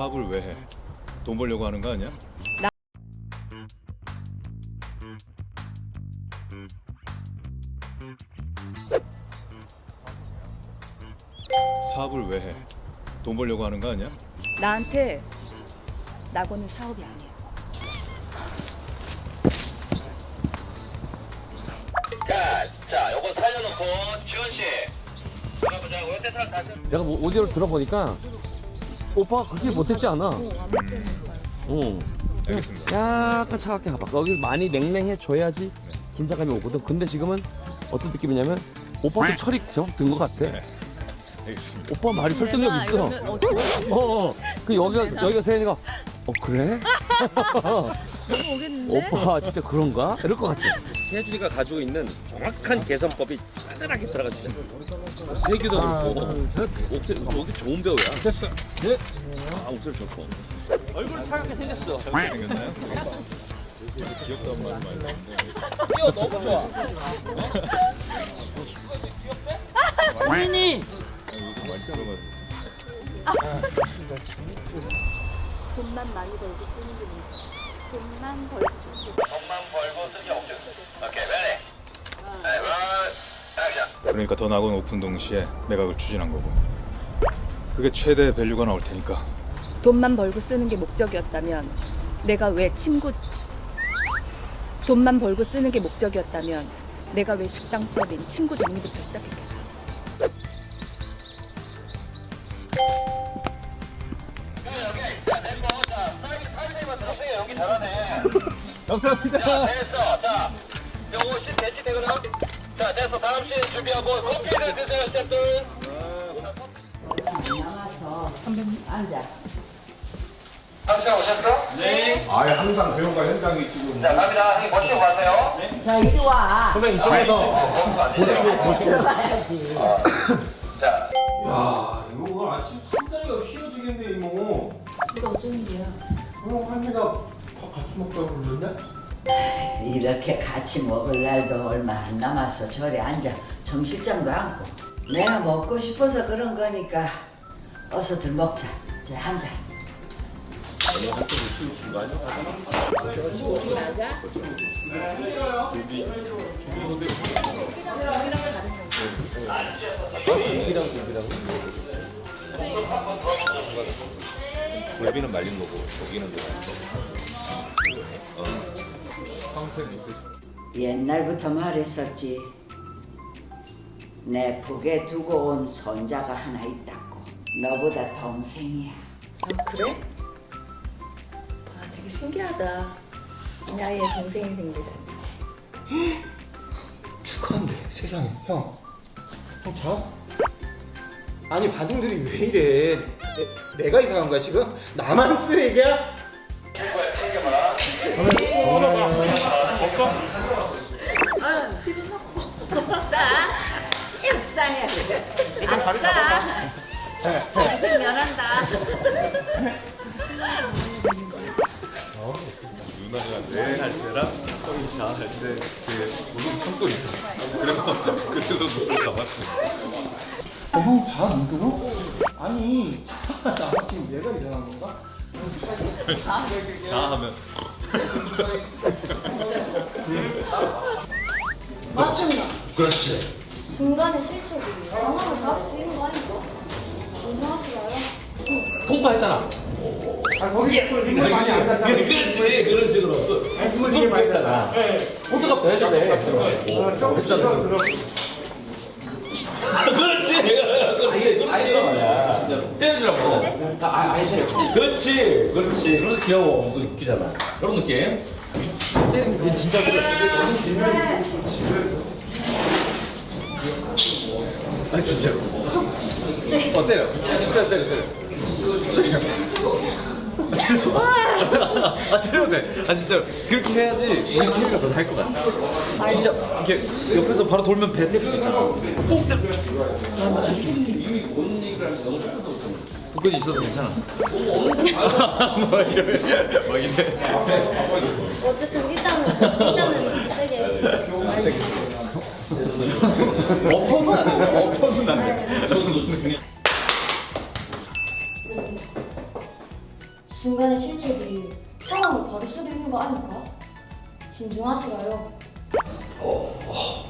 사업을 왜 해? 돈 벌려고 하는 거 아니야? 사업을 왜 해? 돈 벌려고 하는 거 아니야? 나한테 낙원은 사업이 아니야. 자, 자, 요거 살려놓고 지원 씨. 내가 뭐 오디오를 들어보니까 오빠가 그렇게 못했지 않아. 응. 알겠습니다. 약간 차갑게 가봐. 거기 많이 냉랭해줘야지 긴장감이 오거든. 근데 지금은 어떤 느낌이냐면 오빠도 철이 제법 든것 같아. 네. 알겠습니다. 오빠 말이 설득력 있어. 어, 어. 그 여기가 여기가 세연이가 어 그래? 오겠는데? 오빠 진짜 그런가? 이럴 것 같아. 세준이가 가지고 있는 정확한 개선법이 싸늘하게 들어가 있어. 세기도 그렇고 목소리 목이 좋은 배우야. 됐어. 네. 아 목소리 좋고. 얼굴 차갑게 생겼어. 생겼나요? 귀엽다는 말 많이 뛰어 너무 좋아. 요즘 많이 들어가지고 돈만 많이 벌고 쓰는 게 뭐야? 돈만 벌고 돈만 벌고 쓰기 없죠. 오케이, ready. 네, 원, 액션. 그러니까 더 나은 오픈 동시에 내가 그걸 추진한 거고. 그게 최대 밸류가 나올 테니까. 돈만 벌고 쓰는 게 목적이었다면 내가 왜 친구 돈만 벌고 쓰는 게 목적이었다면 내가 왜 식당 수업인 친구 정리부터 시작했겠어? 감사합니다. 자, 됐어. 자, 요거 씬 대치 되거든. 자, 됐어. 다음 씬 준비하고 커피를 드세요, 셰프. 상시간 오셨어? 네. 아 예 항상 배우가 현장에 있고 자, 갑니다. 형님 버티고 가세요. 자 이리 와. 선배님 이쪽에서 보시고 안 되죠. 들어가야지. 자, 야 이거 오늘 아침 상다리가 휘어지겠네 이모 이거 어쩐 일이야? 어 할미가 밥 같이 먹자고 그러는데? 이렇게 같이 먹을 날도 얼마 안 남았어. 저리 앉아. 정실장도 않고. 내가 먹고 싶어서 그런 거니까 어서들 먹자. 자 앉아. 굴비는 말린 거고 고기는 뭐 어, 옛날부터 말했었지. 내 북에 두고 온 손자가 하나 있다고. 너보다 동생이야. 아 그래? 아 되게 신기하다. 이 나이에 동생이 생기다니. 축하한데 세상에 형. 형 자? 아니 반응들이 왜 이래? 내, 내가 이상한 거야 지금? 나만 쓰레기야? 아 싸야 돼. 아싸. 동생 면한다. 누나가 네할 때랑 형이 자할 때그 무슨 참고 있어 그래서 그래서 눈을 감았어 형자안 들어? 아니 나 지금 내가 이상한 건가? 자 하면 맞습니다. 그렇지. 중간에 실책이 전화를 바로 쓰이는 거 아닌가? 조심하시나요? 통과했잖아. 아 거기 이거 많이 안 갔잖아 그렇지 그런 식으로. 그걸 이게 많이 했잖아. 호두가 더 해야 돼. 했잖아. 그렇지. 그렇지. 아이 들어가야. 진짜로. 떼어주라고. 다 아, 아이 떼어. 그렇지. 그렇지. 그래서 귀여워. 또 웃기잖아. 이런 느낌. 떼는 진짜 그래. 아 진짜. 어 때려. 진짜 때려 때려. 아 때려도 돼. 아 진짜 그렇게 해야지 우리 케미가 더 살 것 같아. 진짜 이렇게 옆에서 바로 돌면 배 때릴 수 있잖아. 꼭 때려. 복근이 있어서 괜찮아. 뭐 이래. 막 이래. 어쨌든 일단은 일단은 세게 엎어서 안 돼. 엎어서 안 돼. 그것은 중요 중간에 실책이 사람을 버릴 수도 있는 거 아닐까? 신중하시라요. 어, 어.